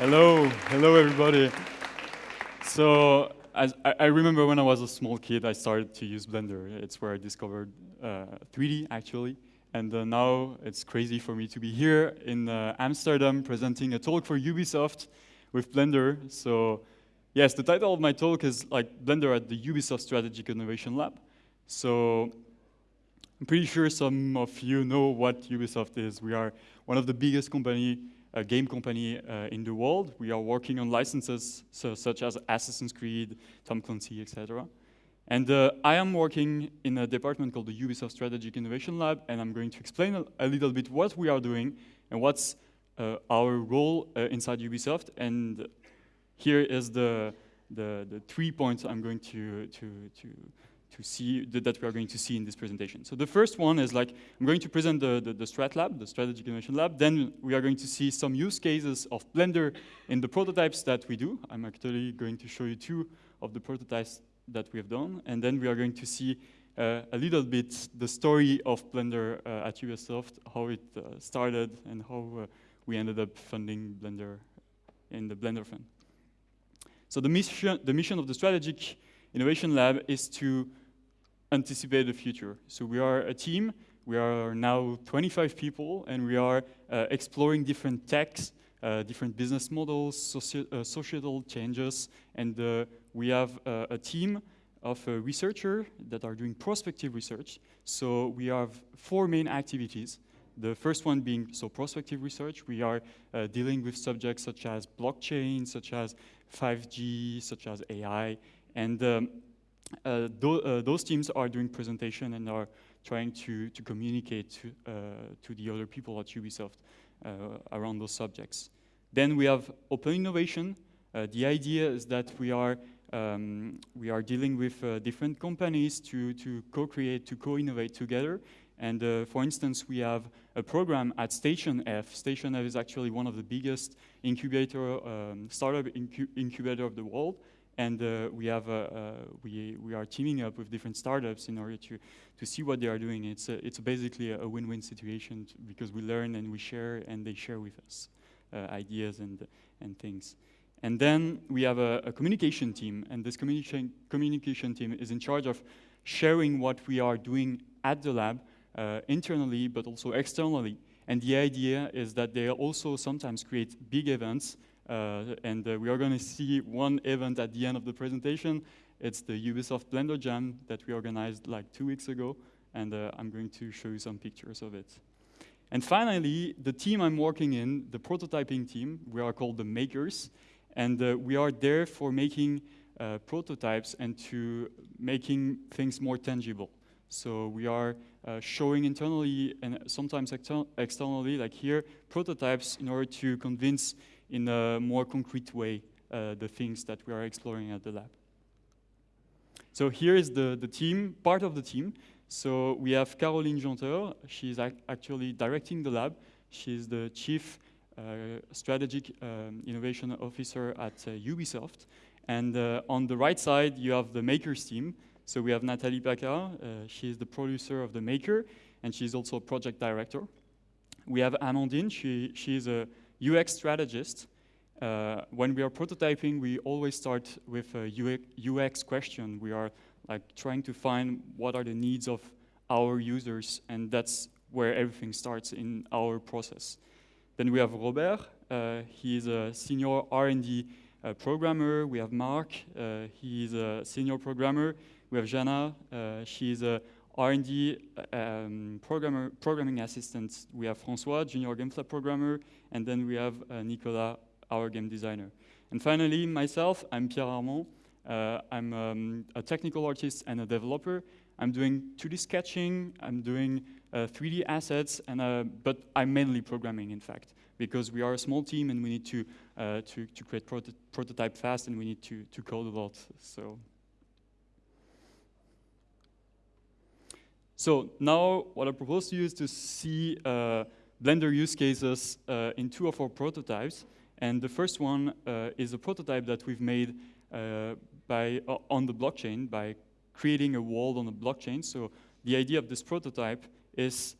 Hello, hello everybody. So as I, I, remember when I was a small kid, I started to use Blender. It's where I discovered uh, 3D actually. And uh, now it's crazy for me to be here in uh, Amsterdam presenting a talk for Ubisoft with Blender. So yes, the title of my talk is like Blender at the Ubisoft Strategic Innovation Lab. So I'm pretty sure some of you know what Ubisoft is. We are one of the biggest company a game company uh, in the world. We are working on licenses so, such as Assassin's Creed, Tom Clancy, etc. And uh, I am working in a department called the Ubisoft Strategic Innovation Lab, and I'm going to explain a, a little bit what we are doing and what's uh, our role uh, inside Ubisoft. And here is the, the, the three points I'm going to, to, to to see that we are going to see in this presentation. So the first one is like, I'm going to present the, the, the Strat Lab, the Strategic Innovation Lab. Then we are going to see some use cases of Blender in the prototypes that we do. I'm actually going to show you two of the prototypes that we have done. And then we are going to see uh, a little bit the story of Blender uh, at Ubisoft, how it uh, started and how uh, we ended up funding Blender in the Blender Fund. So the mission, the mission of the Strategic Innovation Lab is to anticipate the future. So we are a team, we are now 25 people, and we are uh, exploring different techs, uh, different business models, soci uh, societal changes, and uh, we have uh, a team of uh, researchers that are doing prospective research. So we have four main activities. The first one being so prospective research. We are dealing with subjects such as blockchain, such as 5G, such as AI, and um, uh, th uh, those teams are doing presentation and are trying to, to communicate to, uh, to the other people at Ubisoft uh, around those subjects. Then we have open innovation. the idea is that we are um, we are dealing with uh, different companies to, to co-create, to co-innovate together. And uh, for instance, we have a program at Station F. Station F is actually one of the biggest incubator, um, startup incu incubator of the world and uh, we have we we are teaming up with different startups in order to to see what they are doing. It's a, it's basically a win-win situation because we learn and we share, and they share with us uh, ideas and and things. And then we have a, a communication team, and this communication communication team is in charge of sharing what we are doing at the lab uh, internally, but also externally. And the idea is that they also sometimes create big events and uh, we are going to see one event at the end of the presentation. It's the Ubisoft Blender Jam that we organized like two weeks ago, and uh, I'm going to show you some pictures of it. And finally, the team I'm working in, the prototyping team, we are called the makers, and uh, we are there for making uh, prototypes and to making things more tangible. So we are uh, showing internally and sometimes externally, like here, prototypes in order to convince in a more concrete way uh, the things that we are exploring at the lab. So here is the, the team, part of the team. So we have Caroline Janteur. She's ac actually directing the lab. She's the chief uh, strategic um, innovation officer at uh, Ubisoft. And uh, on the right side, you have the makers team. So we have Nathalie Paccard. Uh, she's the producer of the maker, and she's also project director. We have Amandine. She, she's a UX strategist, uh, when we are prototyping, we always start with a UX question. We are like trying to find what are the needs of our users, and that's where everything starts in our process. Then we have Robert. Uh, he is a senior R&D uh, programmer. We have Mark. Uh, he is a senior programmer. We have Jana. Uh, she is a R&D um, programmer, programming assistant. We have François, junior gameplay programmer, and then we have uh, Nicolas, our game designer. And finally, myself, I'm Pierre Armand. Uh, I'm um, a technical artist and a developer. I'm doing 2D sketching, I'm doing uh, 3D assets, and, uh, but I'm mainly programming, in fact, because we are a small team and we need to, uh, to, to, create proto prototype fast and we need to, to code a lot. So. So now what I propose to you is to see uh, Blender use cases uh, in two of our prototypes. And the first one uh, is a prototype that we've made uh, by, uh, on the blockchain by creating a world on the blockchain. So the idea of this prototype is,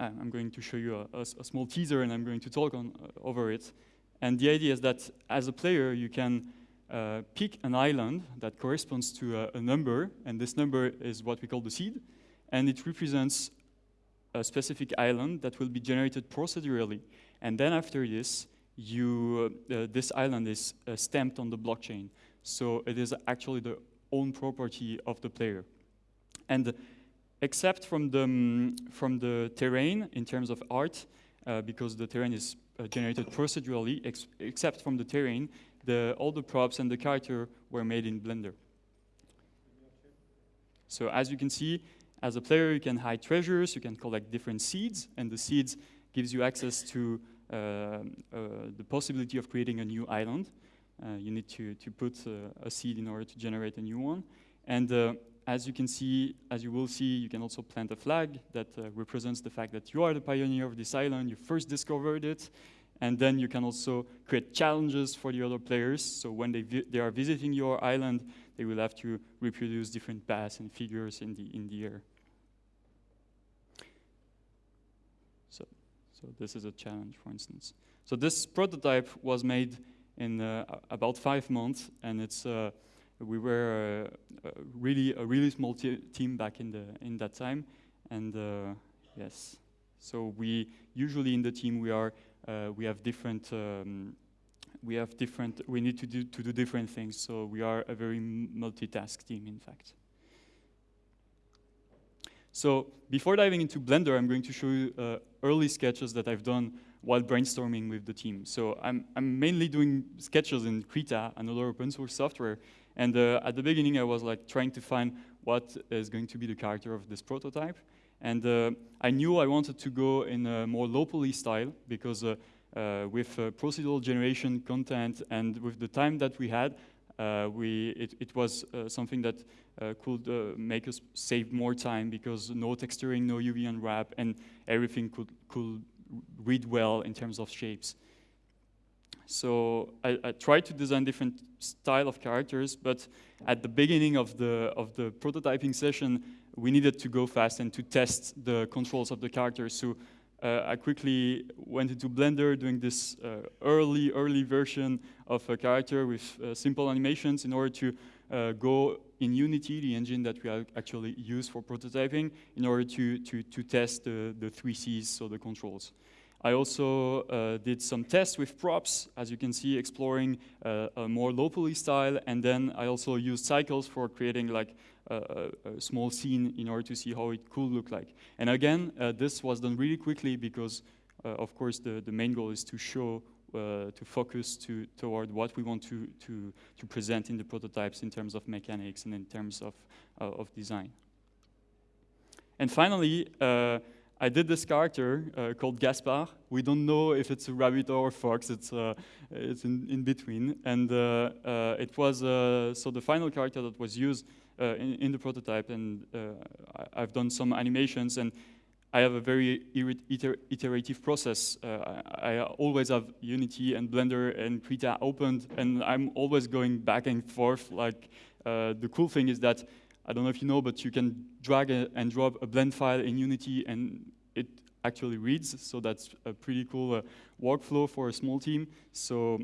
uh, I'm going to show you a, a, a, small teaser and I'm going to talk on, over it. And the idea is that as a player, you can uh, pick an island that corresponds to a, a, number, and this number is what we call the seed, and it represents a specific island that will be generated procedurally. And then after this, you, uh, this island is uh, stamped on the blockchain. So it is actually the own property of the player. And except from the, um, from the terrain in terms of art, uh, because the terrain is uh, generated procedurally, ex except from the terrain, the, all the props and the character were made in Blender. So as you can see, as a player, you can hide treasures, you can collect different seeds, and the seeds gives you access to uh, uh, the possibility of creating a new island. Uh, you need to, to put uh, a seed in order to generate a new one. And uh, as you can see, as you will see, you can also plant a flag that uh, represents the fact that you are the pioneer of this island, you first discovered it, and then you can also create challenges for the other players. So when they, they are visiting your island, they will have to reproduce different paths and figures in the, in the air. So, so this is a challenge, for instance. So this prototype was made in uh, about five months, and it's uh, we were uh, really a really small team back in the in that time, and uh, yes, so we usually in the team we are uh, we have different. Um, we have different. We need to do to do different things. So we are a very multitask team, in fact. So before diving into Blender, I'm going to show you uh, early sketches that I've done while brainstorming with the team. So I'm, I'm mainly doing sketches in Krita, another open source software. And uh, at the beginning, I was like trying to find what is going to be the character of this prototype. And uh, I knew I wanted to go in a more low poly style because uh, uh with uh, procedural generation content and with the time that we had, Uh, we, it, it was uh, something that uh, could make us save more time because no texturing, no UV unwrap, and everything could, could read well in terms of shapes. So I, I, tried to design different style of characters, but at the beginning of the, of the prototyping session, we needed to go fast and to test the controls of the characters. So uh, I quickly went into Blender doing this uh, early, early version of a character with uh, simple animations in order to uh, go in Unity, the engine that we actually use for prototyping, in order to, to, to test the, the three Cs, so the controls. I also uh, did some tests with props, as you can see, exploring uh, a more low poly style, and then I also used cycles for creating like a, a, small scene in order to see how it could look like. And again, uh, this was done really quickly because, uh, of course, the, the main goal is to show uh, to focus to, toward what we want to, to, to present in the prototypes in terms of mechanics and in terms of, uh, of design. And finally, uh, I did this character uh, called Gaspar. We don't know if it's a rabbit or a fox. It's uh, it's in, in between. And uh, it was so the final character that was used in, in, the prototype. And I, have done some animations and I have a very iter iterative process. Uh, I, I, always have Unity and Blender and Krita opened, and I'm always going back and forth. Like uh, the cool thing is that I don't know if you know, but you can drag a, and drop a blend file in Unity, and it actually reads. So that's a pretty cool uh, workflow for a small team. So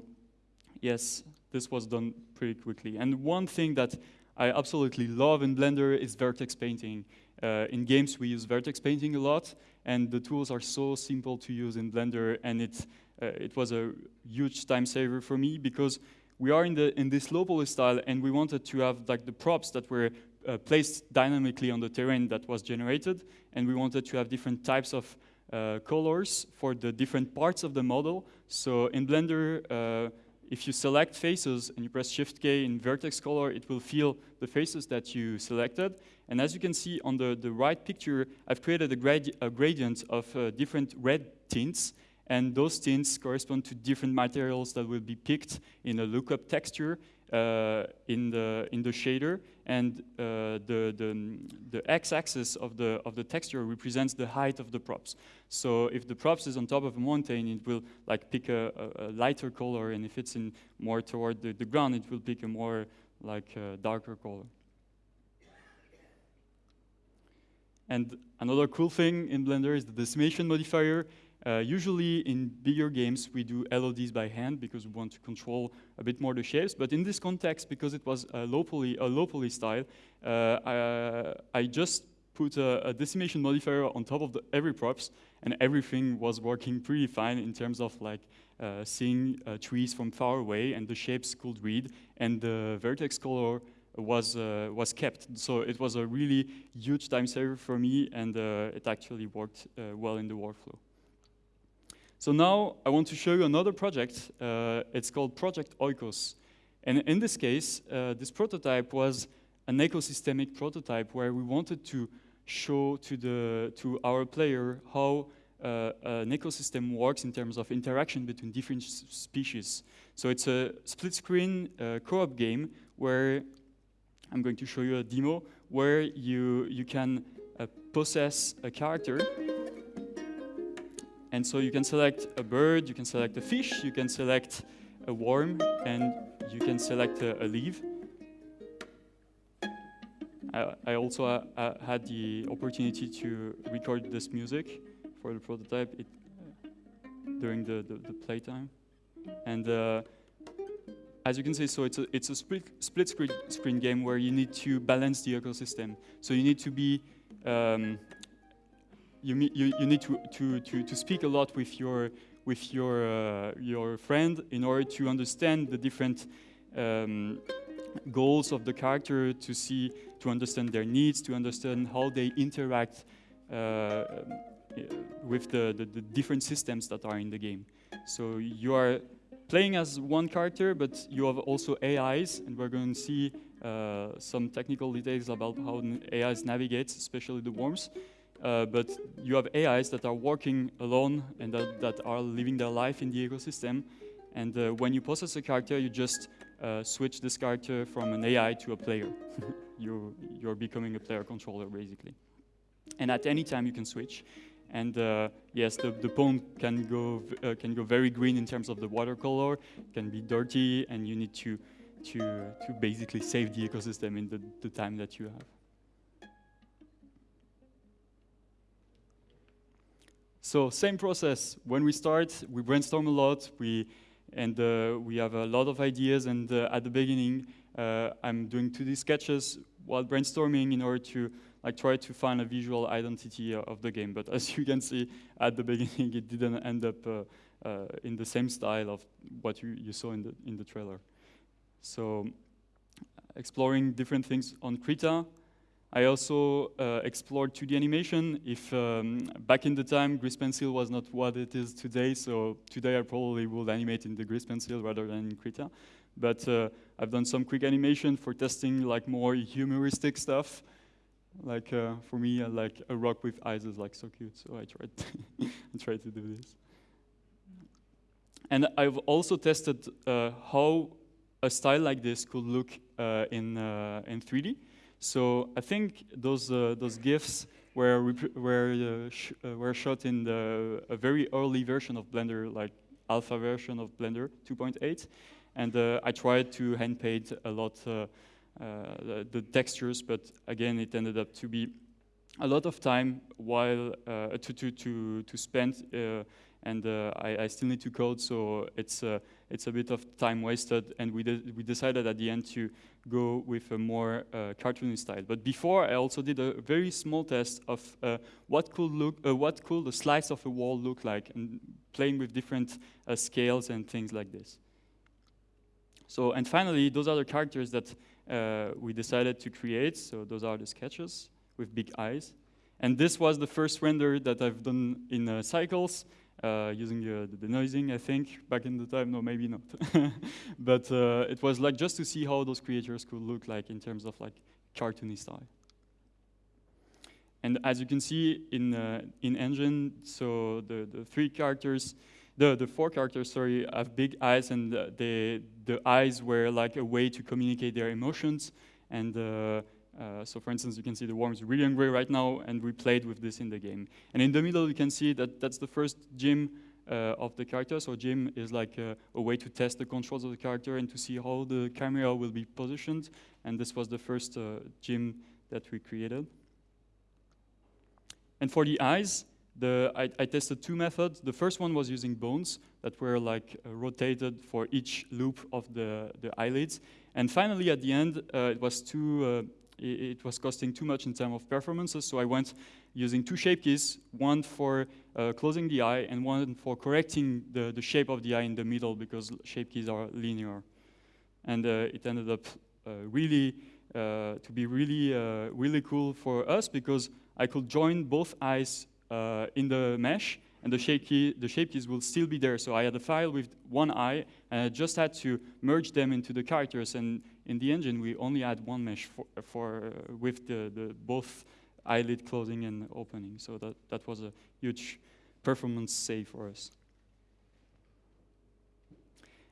yes, this was done pretty quickly. And one thing that I absolutely love in Blender is vertex painting. Uh, in games, we use vertex painting a lot, and the tools are so simple to use in Blender, and it, uh, it was a huge time saver for me because we are in, the, in this local style, and we wanted to have like the props that were uh, placed dynamically on the terrain that was generated, and we wanted to have different types of uh, colors for the different parts of the model. So in Blender, uh, if you select faces and you press Shift K in vertex color, it will fill the faces that you selected. And as you can see on the, the right picture, I've created a, grad a gradient of uh, different red tints. And those tints correspond to different materials that will be picked in a lookup texture in, the, in the shader. And uh, the, the, the x-axis of the, of the texture represents the height of the props. So if the props is on top of a mountain, it will like pick a, a, a lighter color. And if it's in more toward the, the ground, it will pick a more like uh, darker color. And another cool thing in Blender is the decimation modifier. Uh, usually in bigger games, we do LODs by hand because we want to control a bit more the shapes. But in this context, because it was a low poly, a low poly style, uh, I, I, just put a, a, decimation modifier on top of the, every props, and everything was working pretty fine in terms of like uh, seeing uh, trees from far away, and the shapes could read, and the vertex color was uh, was kept. So it was a really huge time saver for me, and uh, it actually worked uh, well in the workflow. So now I want to show you another project. Uh, it's called Project Oikos. And in this case, uh, this prototype was an ecosystemic prototype where we wanted to show to, the, to our player how uh, an ecosystem works in terms of interaction between different species. So it's a split screen uh, co-op game where I'm going to show you a demo where you, you can uh, possess a character and so you can select a bird, you can select a fish, you can select a worm, and you can select a, a leaf. I, I also uh, uh, had the opportunity to record this music for the prototype it, uh, during the, the, the, playtime. And uh, as you can see, so it's a, it's a split, split screen, screen game where you need to balance the ecosystem. So you need to be um, you, you, you need to, to, to, to speak a lot with your, with your, uh, your friend in order to understand the different um, goals of the character, to see, to understand their needs, to understand how they interact uh, with the, the, the, different systems that are in the game. So you are playing as one character, but you have also AIs, and we're going to see uh, some technical details about how AIs navigate, especially the worms. Uh, but you have AIs that are working alone and that, that are living their life in the ecosystem. And uh, when you process a character, you just uh, switch this character from an AI to a player. you, you're becoming a player controller, basically. And at any time, you can switch. And uh, yes, the, the pond can go, uh, can go very green in terms of the watercolor, it can be dirty, and you need to, to, to basically save the ecosystem in the, the time that you have. So same process. When we start, we brainstorm a lot. We and uh, we have a lot of ideas. And uh, at the beginning, uh, I'm doing 2D sketches while brainstorming in order to like try to find a visual identity of the game. But as you can see, at the beginning, it didn't end up uh, uh, in the same style of what you, you saw in the in the trailer. So exploring different things on Krita. I also uh, explored 2D animation. If um, back in the time, Grease Pencil was not what it is today, so today I probably would animate in the Grease Pencil rather than in Krita. But uh, I've done some quick animation for testing like more humoristic stuff. Like uh, for me, uh, like a rock with eyes is like so cute, so I tried, I tried to do this. And I've also tested uh, how a style like this could look uh, in in 3D. So I think those uh, those GIFs were were uh, sh uh, were shot in the a very early version of Blender, like alpha version of Blender 2.8, and uh, I tried to hand paint a lot uh, uh, the, the, textures, but again it ended up to be a lot of time while to to to to spend and uh, I, I, still need to code, so it's uh, it's a bit of time wasted. And we de we decided at the end to go with a more uh, cartoony style. But before, I also did a very small test of uh, what could look uh, what could a slice of a wall look like, and playing with different uh, scales and things like this. So and finally, those are the characters that we decided to create. So those are the sketches with big eyes. And this was the first render that I've done in Cycles uh, using uh, the denoising, I think, back in the time, no, maybe not. but uh, it was like just to see how those creatures could look like in terms of like cartoony style. And as you can see in uh, in engine, so the, the three characters, the, the four characters, sorry, have big eyes and the, the eyes were like a way to communicate their emotions and uh, so for instance, you can see the worm is really angry right now, and we played with this in the game. And in the middle, you can see that that's the first gym uh, of the character. So gym is like a, a, way to test the controls of the character and to see how the camera will be positioned. And this was the first uh, gym that we created. And for the eyes, the, I, I, tested two methods. The first one was using bones that were like uh, rotated for each loop of the, the eyelids. And finally, at the end, uh, it was two uh, it, was costing too much in terms of performances, so I went using two shape keys, one for uh, closing the eye and one for correcting the, the shape of the eye in the middle because shape keys are linear. And uh, it ended up uh, really, to be really, really cool for us because I could join both eyes uh, in the mesh, and the shape, key, the shape keys will still be there. So I had a file with one eye, and I just had to merge them into the characters. And in the engine, we only had one mesh for, for uh, with the, the both eyelid closing and opening. So that, that was a huge performance save for us.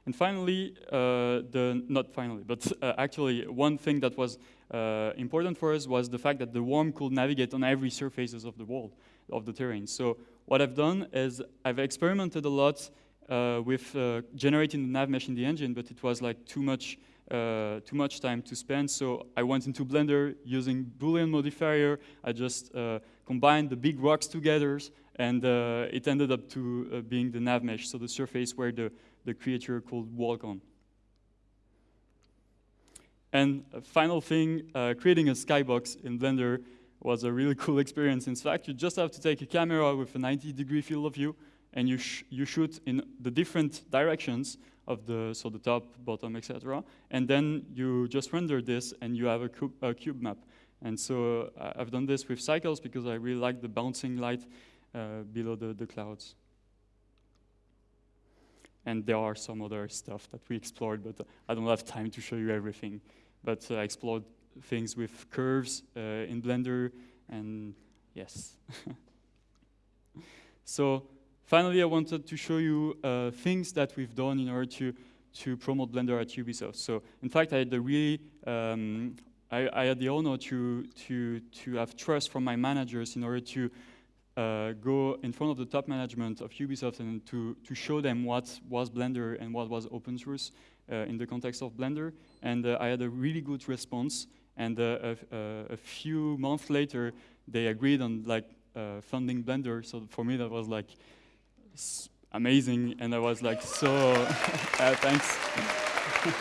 And finally, uh, the not finally, but uh, actually one thing that was uh, important for us was the fact that the worm could navigate on every surfaces of the world of the terrain. So what I've done is I've experimented a lot uh, with uh, generating the nav mesh in the engine, but it was like too much, uh, too much time to spend. So I went into Blender using Boolean modifier. I just uh, combined the big rocks together, and uh, it ended up to uh, being the nav mesh, so the surface where the, the creature could walk on. And a final thing, creating a skybox in Blender was a really cool experience. In fact, you just have to take a camera with a 90 degree field of view and you, sh you shoot in the different directions of the, so the top, bottom, etc. And then you just render this and you have a, cube, a cube map. And so uh, I've done this with cycles because I really like the bouncing light uh, below the, the clouds. And there are some other stuff that we explored, but I don't have time to show you everything. But uh, I explored things with curves uh, in Blender, and yes. so finally, I wanted to show you uh, things that we've done in order to to promote Blender at Ubisoft. So in fact, I had the really um, I, I, had the honor to to to have trust from my managers in order to uh, go in front of the top management of Ubisoft and to to show them what was Blender and what was open source uh, in the context of Blender. And uh, I had a really good response. And uh, a, a, few months later, they agreed on like uh, funding Blender. So for me, that was like amazing, and I was like so uh, thanks.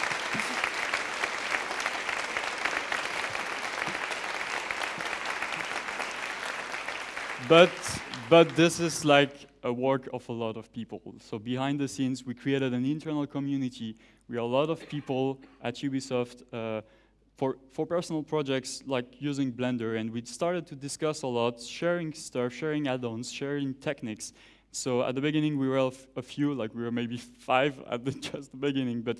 but but this is like a work of a lot of people. So behind the scenes, we created an internal community. We are a lot of people at Ubisoft uh, for, for personal projects like using Blender, and we started to discuss a lot, sharing stuff, sharing add-ons, sharing techniques. So at the beginning, we were a few, like we were maybe five at the, just the beginning, but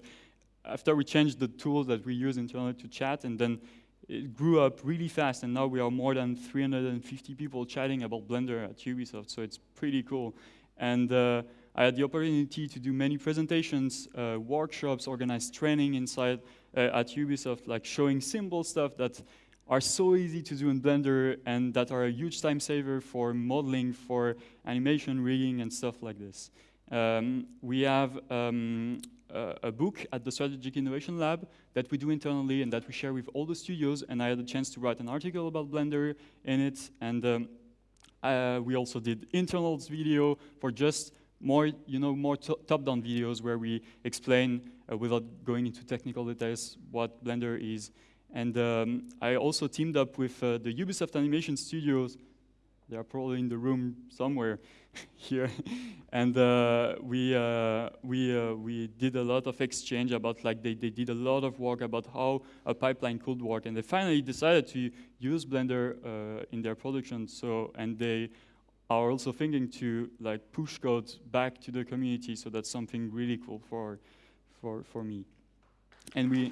after we changed the tools that we use internally to chat, and then it grew up really fast, and now we are more than 350 people chatting about Blender at Ubisoft, so it's pretty cool. And uh, I had the opportunity to do many presentations, uh, workshops, organize training inside at Ubisoft, like showing simple stuff that are so easy to do in Blender and that are a huge time saver for modeling, for animation rigging and stuff like this. Um, we have um, a, a, book at the Strategic Innovation Lab that we do internally and that we share with all the studios and I had a chance to write an article about Blender in it and um, uh, we also did internals video for just more, you know, more top-down videos where we explain, uh, without going into technical details, what Blender is. And um, I also teamed up with uh, the Ubisoft Animation Studios. They are probably in the room somewhere here. and uh, we, uh, we, uh, we did a lot of exchange about, like, they, they did a lot of work about how a pipeline could work. And they finally decided to use Blender uh, in their production. So, and they are also thinking to like push code back to the community. So that's something really cool for, for, for me. And we.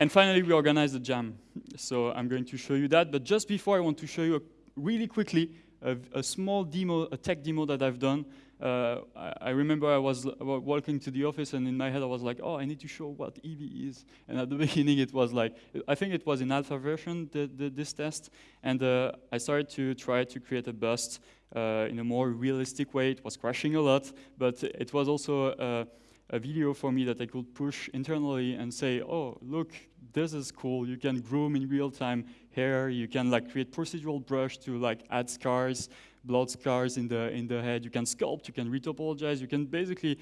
and finally, we organized a jam. So I'm going to show you that. But just before, I want to show you really quickly a, a, small demo, a tech demo that I've done. Uh, I, I, remember I was walking to the office and in my head I was like, oh, I need to show what Eevee is. And at the beginning it was like, I think it was in alpha version, the, the, this test. And uh, I started to try to create a bust uh, in a more realistic way. It was crashing a lot, but it was also uh, a video for me that I could push internally and say, oh, look, this is cool. You can groom in real time hair. You can like create procedural brush to like add scars, blood scars in the, in the head. You can sculpt, you can retopologize. You can basically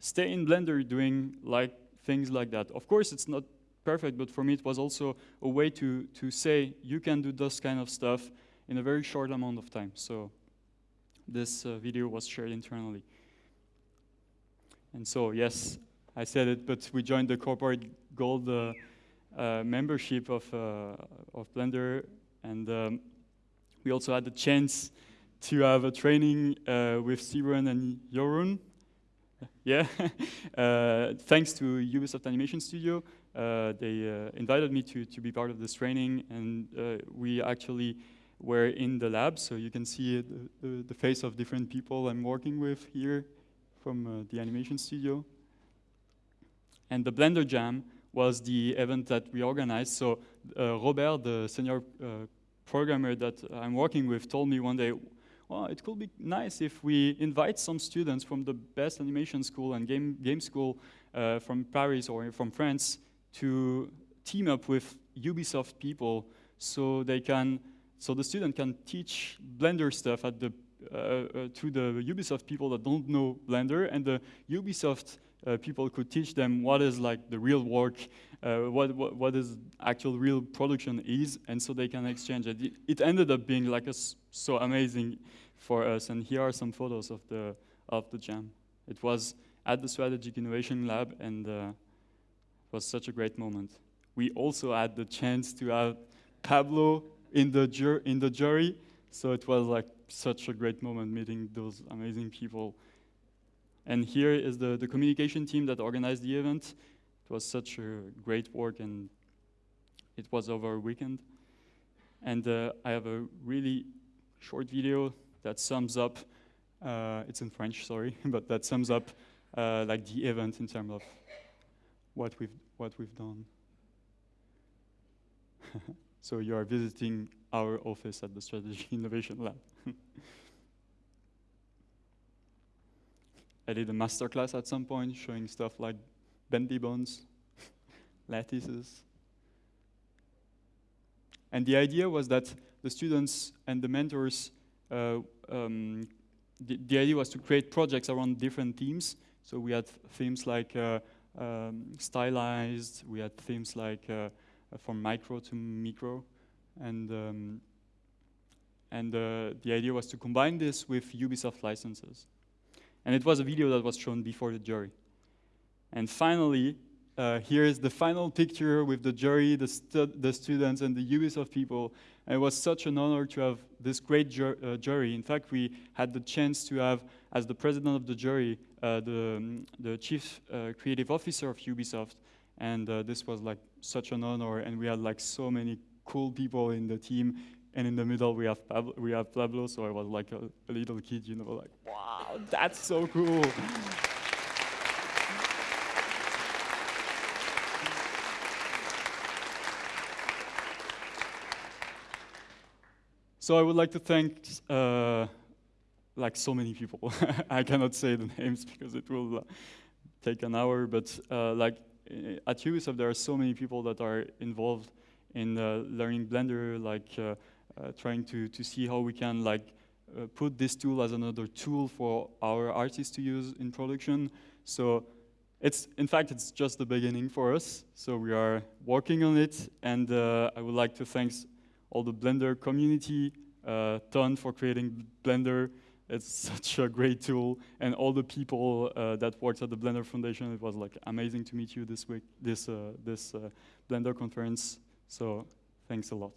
stay in Blender doing like things like that. Of course, it's not perfect, but for me, it was also a way to, to say you can do this kind of stuff in a very short amount of time. So this uh, video was shared internally. And so, yes, I said it, but we joined the corporate gold uh, uh, membership of, uh, of Blender, and um, we also had the chance to have a training uh, with Siren and Jorun. Yeah, uh, thanks to Ubisoft Animation Studio, uh, they invited me to, to be part of this training, and we actually were in the lab, so you can see the, the, face of different people I'm working with here from the animation studio. And the Blender Jam was the event that we organized. So uh, Robert, the senior uh, programmer that I'm working with, told me one day, well, it could be nice if we invite some students from the best animation school and game, game school uh, from Paris or from France to team up with Ubisoft people so they can, so the student can teach Blender stuff at the to the Ubisoft people that don't know Blender, and the Ubisoft uh, people could teach them what is like the real work, what, what, what is actual real production is, and so they can exchange it. It ended up being like so amazing for us, and here are some photos of the, of the jam. It was at the Strategic Innovation Lab, and uh, it was such a great moment. We also had the chance to have Pablo in the, in the jury, so it was like such a great moment meeting those amazing people. And here is the, the communication team that organized the event. It was such a great work and it was over a weekend. And uh, I have a really short video that sums up, uh, it's in French, sorry, but that sums up uh, like the event in terms of what we've, what we've done. so you are visiting our office at the Strategy Innovation Lab. I did a masterclass at some point showing stuff like bendy bones, lattices. And the idea was that the students and the mentors, uh, um, the, the, idea was to create projects around different themes. So we had themes like uh, um, stylized, we had themes like uh, from micro to micro, and um, and uh, the idea was to combine this with Ubisoft licenses. And it was a video that was shown before the jury. And finally, uh, here is the final picture with the jury, the, stu the, students, and the Ubisoft people. And it was such an honor to have this great ju uh, jury. In fact, we had the chance to have, as the president of the jury, uh, the, um, the chief uh, creative officer of Ubisoft. And uh, this was like such an honor. And we had like so many cool people in the team and in the middle we have Pablo, we have Pablo so I was like a, a little kid, you know, like, wow, that's so cool. So I would like to thank uh, like so many people. I cannot say the names because it will uh, take an hour, but uh, like at Ubisoft there are so many people that are involved in learning Blender, like uh, uh, trying to, to see how we can like uh, put this tool as another tool for our artists to use in production. So it's, in fact, it's just the beginning for us. So we are working on it. And uh, I would like to thank all the Blender community, uh, Ton for creating Blender. It's such a great tool. And all the people uh, that worked at the Blender Foundation. It was like amazing to meet you this week, this, this Blender conference. So thanks a lot.